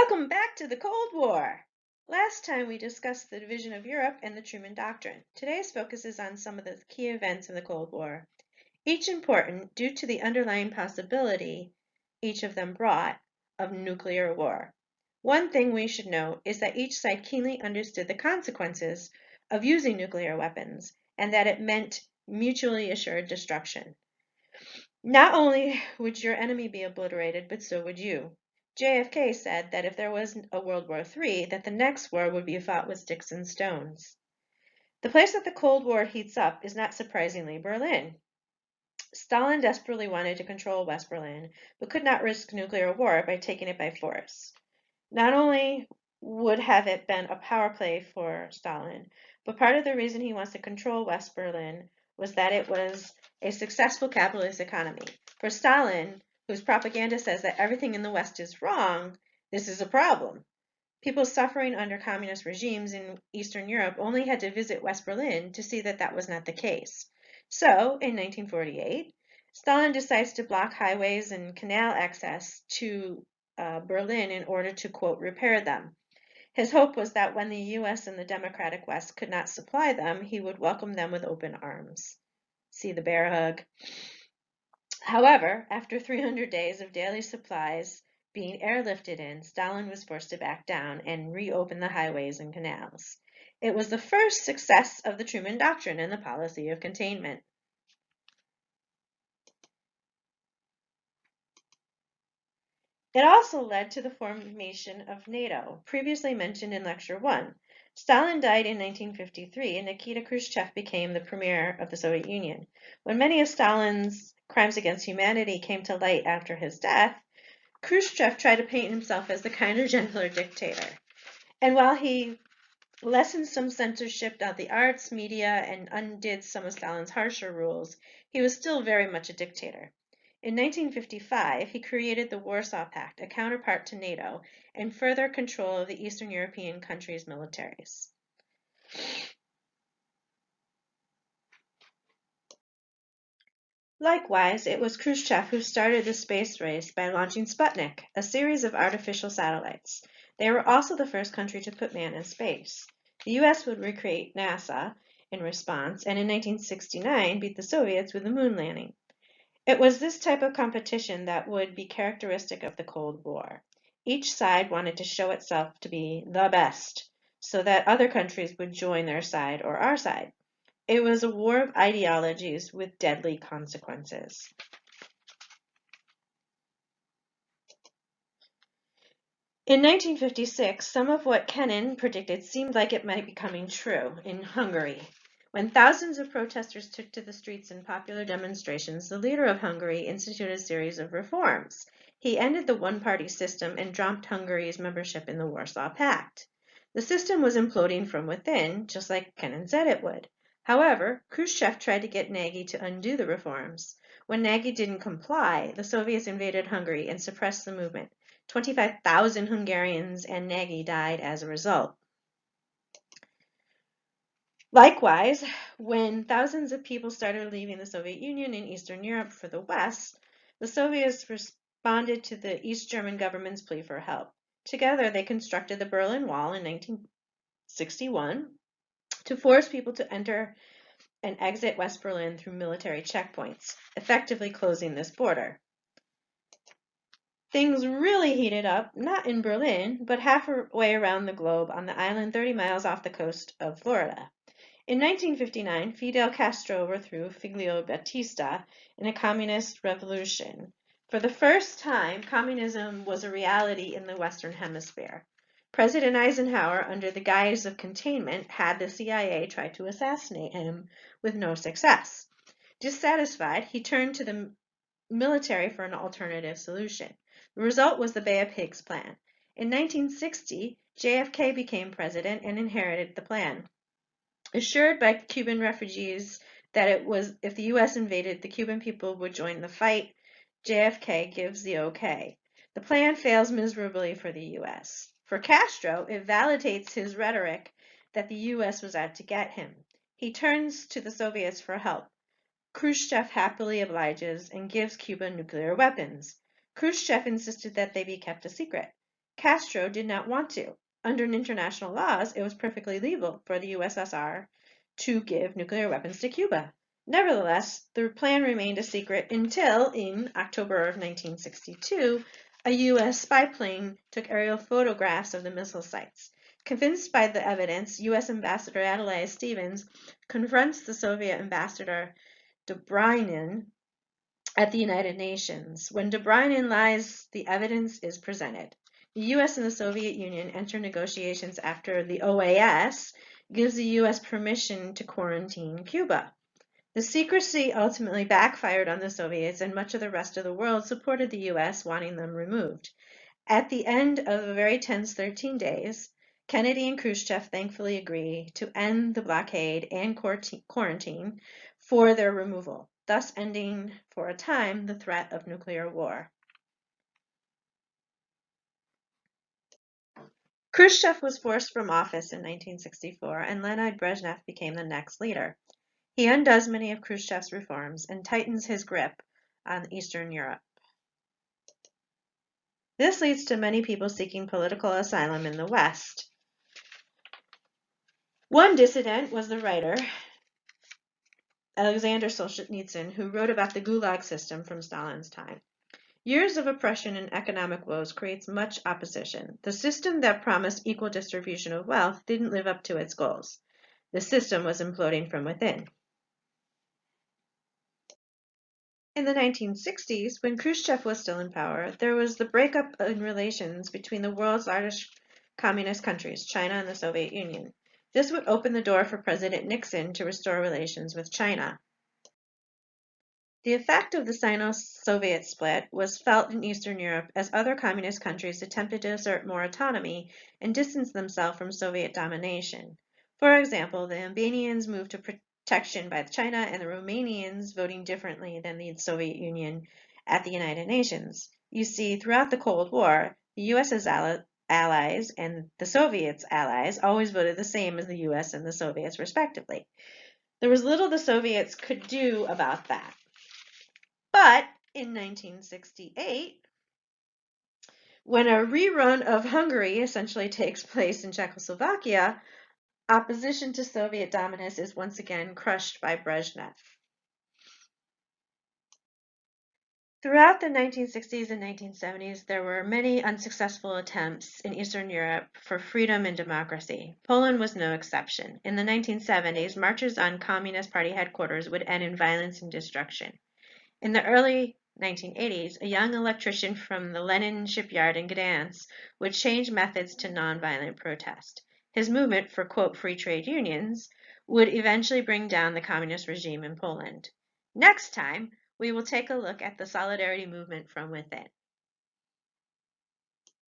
Welcome back to the Cold War. Last time we discussed the division of Europe and the Truman Doctrine. Today's focus is on some of the key events of the Cold War, each important due to the underlying possibility each of them brought of nuclear war. One thing we should note is that each side keenly understood the consequences of using nuclear weapons and that it meant mutually assured destruction. Not only would your enemy be obliterated, but so would you. JFK said that if there was a World War III, that the next war would be fought with sticks and stones. The place that the Cold War heats up is not surprisingly Berlin. Stalin desperately wanted to control West Berlin, but could not risk nuclear war by taking it by force. Not only would have it been a power play for Stalin, but part of the reason he wants to control West Berlin was that it was a successful capitalist economy. For Stalin, whose propaganda says that everything in the West is wrong, this is a problem. People suffering under communist regimes in Eastern Europe only had to visit West Berlin to see that that was not the case. So, in 1948, Stalin decides to block highways and canal access to uh, Berlin in order to, quote, repair them. His hope was that when the U.S. and the democratic West could not supply them, he would welcome them with open arms. See the bear hug. However, after 300 days of daily supplies being airlifted in, Stalin was forced to back down and reopen the highways and canals. It was the first success of the Truman Doctrine and the policy of containment. It also led to the formation of NATO, previously mentioned in Lecture 1. Stalin died in 1953 and Nikita Khrushchev became the premier of the Soviet Union. When many of Stalin's crimes against humanity came to light after his death, Khrushchev tried to paint himself as the kinder, gentler dictator. And while he lessened some censorship of the arts, media, and undid some of Stalin's harsher rules, he was still very much a dictator. In 1955, he created the Warsaw Pact, a counterpart to NATO, and further control of the Eastern European countries' militaries. Likewise, it was Khrushchev who started the space race by launching Sputnik, a series of artificial satellites. They were also the first country to put man in space. The US would recreate NASA in response, and in 1969 beat the Soviets with the moon landing. It was this type of competition that would be characteristic of the Cold War. Each side wanted to show itself to be the best, so that other countries would join their side or our side. It was a war of ideologies with deadly consequences. In 1956, some of what Kennan predicted seemed like it might be coming true in Hungary. When thousands of protesters took to the streets in popular demonstrations, the leader of Hungary instituted a series of reforms. He ended the one-party system and dropped Hungary's membership in the Warsaw Pact. The system was imploding from within, just like Kennan said it would. However, Khrushchev tried to get Nagy to undo the reforms. When Nagy didn't comply, the Soviets invaded Hungary and suppressed the movement. 25,000 Hungarians and Nagy died as a result. Likewise, when thousands of people started leaving the Soviet Union and Eastern Europe for the West, the Soviets responded to the East German government's plea for help. Together, they constructed the Berlin Wall in 1961 to force people to enter and exit West Berlin through military checkpoints, effectively closing this border. Things really heated up, not in Berlin, but halfway around the globe on the island 30 miles off the coast of Florida. In 1959, Fidel Castro overthrew Figlio Batista in a communist revolution. For the first time, communism was a reality in the Western Hemisphere. President Eisenhower, under the guise of containment, had the CIA try to assassinate him with no success. Dissatisfied, he turned to the military for an alternative solution. The result was the Bay of Pigs plan. In 1960, JFK became president and inherited the plan. Assured by Cuban refugees that it was if the U.S. invaded, the Cuban people would join the fight, JFK gives the okay. The plan fails miserably for the U.S. For Castro, it validates his rhetoric that the U.S. was out to get him. He turns to the Soviets for help. Khrushchev happily obliges and gives Cuba nuclear weapons. Khrushchev insisted that they be kept a secret. Castro did not want to. Under international laws, it was perfectly legal for the USSR to give nuclear weapons to Cuba. Nevertheless, the plan remained a secret until, in October of 1962, a U.S. spy plane took aerial photographs of the missile sites. Convinced by the evidence, U.S. Ambassador Adlai Stevens confronts the Soviet ambassador Dobrynin at the United Nations. When Dobrynin lies, the evidence is presented. The U.S. and the Soviet Union enter negotiations after the OAS gives the U.S. permission to quarantine Cuba. The secrecy ultimately backfired on the Soviets, and much of the rest of the world supported the U.S., wanting them removed. At the end of a very tense 13 days, Kennedy and Khrushchev thankfully agree to end the blockade and quarantine for their removal, thus ending for a time the threat of nuclear war. Khrushchev was forced from office in 1964 and Leonid Brezhnev became the next leader. He undoes many of Khrushchev's reforms and tightens his grip on Eastern Europe. This leads to many people seeking political asylum in the West. One dissident was the writer Alexander Solzhenitsyn, who wrote about the Gulag system from Stalin's time. Years of oppression and economic woes creates much opposition. The system that promised equal distribution of wealth didn't live up to its goals. The system was imploding from within. In the 1960s, when Khrushchev was still in power, there was the breakup in relations between the world's largest communist countries, China and the Soviet Union. This would open the door for President Nixon to restore relations with China. The effect of the Sino-Soviet split was felt in Eastern Europe as other communist countries attempted to assert more autonomy and distance themselves from Soviet domination. For example, the Albanians moved to protection by China and the Romanians voting differently than the Soviet Union at the United Nations. You see, throughout the Cold War, the US's allies and the Soviets' allies always voted the same as the US and the Soviets respectively. There was little the Soviets could do about that. But in 1968, when a rerun of Hungary essentially takes place in Czechoslovakia, Opposition to Soviet dominance is once again crushed by Brezhnev. Throughout the 1960s and 1970s, there were many unsuccessful attempts in Eastern Europe for freedom and democracy. Poland was no exception. In the 1970s, marches on Communist Party headquarters would end in violence and destruction. In the early 1980s, a young electrician from the Lenin shipyard in Gdansk would change methods to nonviolent protest. His movement for quote, free trade unions would eventually bring down the communist regime in Poland. Next time, we will take a look at the solidarity movement from within.